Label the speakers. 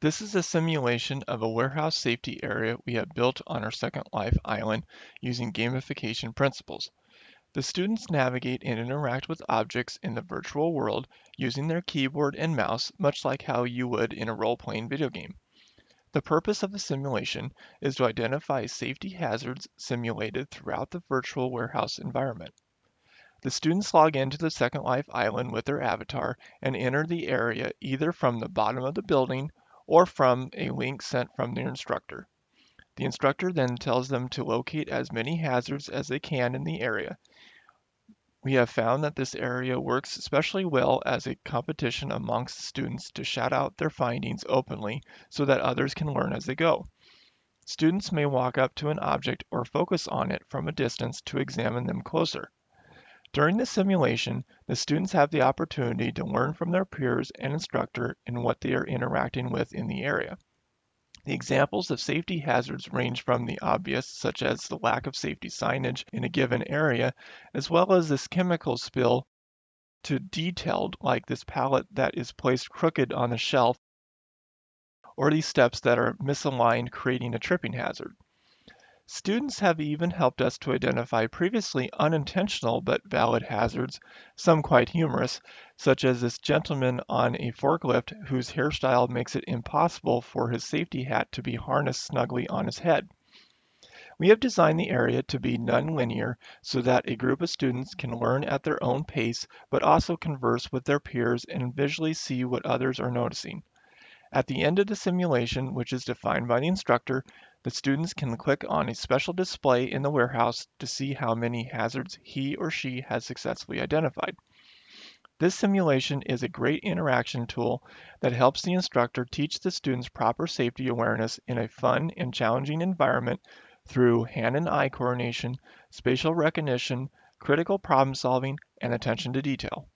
Speaker 1: This is a simulation of a warehouse safety area we have built on our Second Life island using gamification principles. The students navigate and interact with objects in the virtual world using their keyboard and mouse, much like how you would in a role-playing video game. The purpose of the simulation is to identify safety hazards simulated throughout the virtual warehouse environment. The students log into the Second Life island with their avatar and enter the area either from the bottom of the building or from a link sent from their instructor. The instructor then tells them to locate as many hazards as they can in the area. We have found that this area works especially well as a competition amongst students to shout out their findings openly so that others can learn as they go. Students may walk up to an object or focus on it from a distance to examine them closer. During the simulation, the students have the opportunity to learn from their peers and instructor in what they are interacting with in the area. The examples of safety hazards range from the obvious, such as the lack of safety signage in a given area, as well as this chemical spill, to detailed, like this pallet that is placed crooked on the shelf, or these steps that are misaligned, creating a tripping hazard. Students have even helped us to identify previously unintentional but valid hazards, some quite humorous, such as this gentleman on a forklift whose hairstyle makes it impossible for his safety hat to be harnessed snugly on his head. We have designed the area to be nonlinear so that a group of students can learn at their own pace but also converse with their peers and visually see what others are noticing. At the end of the simulation, which is defined by the instructor, the students can click on a special display in the warehouse to see how many hazards he or she has successfully identified. This simulation is a great interaction tool that helps the instructor teach the students proper safety awareness in a fun and challenging environment through hand and eye coordination, spatial recognition, critical problem solving, and attention to detail.